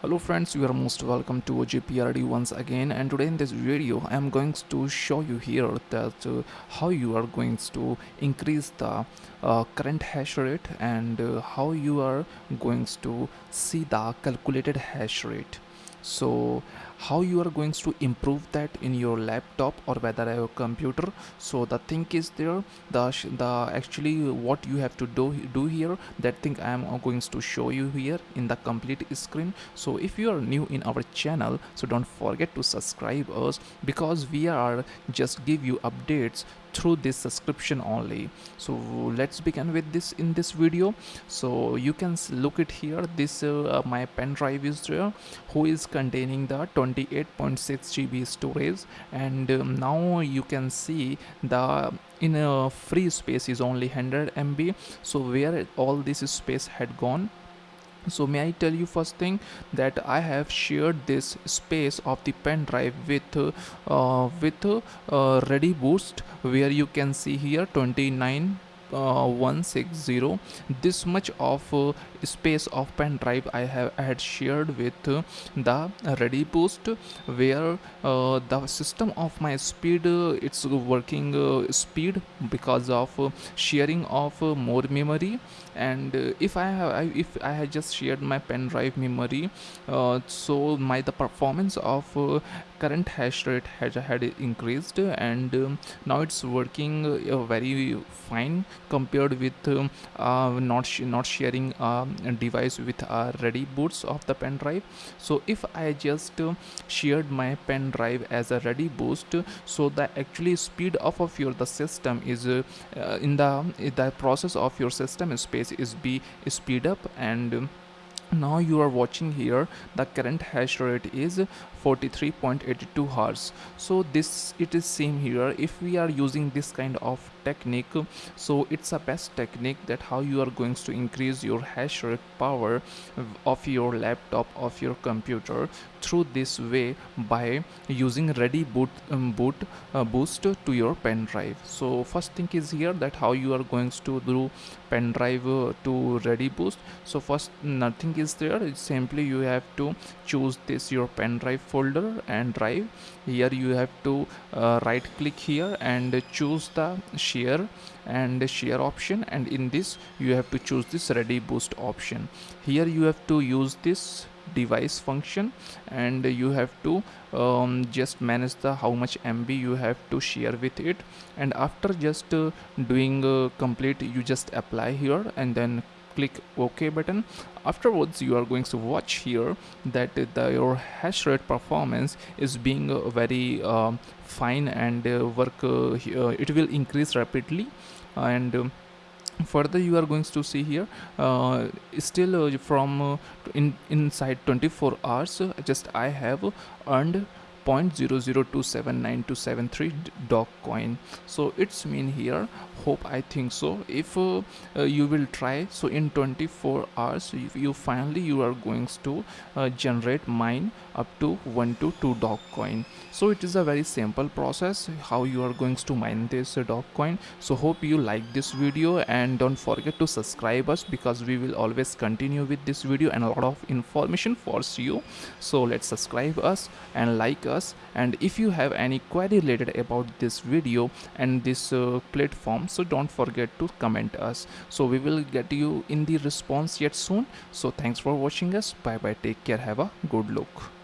hello friends you are most welcome to OJPRD once again and today in this video I am going to show you here that uh, how you are going to increase the uh, current hash rate and uh, how you are going to see the calculated hash rate. So how you are going to improve that in your laptop or whether your computer. So the thing is there the the actually what you have to do do here that thing i am going to show you here in the complete screen. So if you are new in our channel so don't forget to subscribe us because we are just give you updates through this subscription only. So let's begin with this in this video. So you can look it here. This uh, my pen drive is there who is containing the 28.6 GB storage. And um, now you can see the in a free space is only 100 MB so where all this space had gone. So may i tell you first thing that i have shared this space of the pen drive with uh, with uh, ReadyBoost where you can see here 29 uh, 160 this much of uh, space of pen drive I have had shared with uh, the ReadyBoost where uh, the system of my speed uh, it's working speed because of sharing of more memory. And if I have if I had just shared my pen drive memory so my the performance of current hash rate had, had increased and um, now it's working very fine compared with um, uh, not sh not sharing uh, a device with uh, ReadyBoost of the pen drive. So if I just uh, shared my pen drive as a ReadyBoost so the actually speed of, of your the system is in the in the process of your system space is be speed up and um, now you are watching here the current hash rate is 43.82 hertz so this it is same here. If we are using this kind of technique so it's a best technique that how you are going to increase your hash rate power of your laptop of your computer through this way by using ready boot um, boot uh, boost to your pen drive. So first thing is here that how you are going to do pen drive uh, to ReadyBoost. So first nothing is there. It's simply you have to choose this your pen drive folder and drive. Here you have to uh, right click here and choose the share and share option. And in this you have to choose this ReadyBoost option. Here you have to use this device function and you have to um, just manage the how much MB you have to share with it. And after just uh, doing uh, complete you just apply here and then click ok button. Afterwards you are going to watch here that the, your hash rate performance is being uh, very uh, fine and uh, work uh, uh, it will increase rapidly. And um, further you are going to see here uh, still uh, from uh, in inside 24 hours just i have earned 0.0027973 dog coin. So it's mean here. Hope i think so. If uh, uh, you will try so in 24 hours if you finally you are going to uh, generate mine up to 1 to 2 dog coin. So it is a very simple process how you are going to mine this dog coin. So hope you like this video and don't forget to subscribe us because we will always continue with this video and a lot of information for you. So let's subscribe us and like us us. And if you have any query related about this video and this uh, platform so don't forget to comment us. So we will get you in the response yet soon. So thanks for watching us. Bye bye. Take care. Have a good look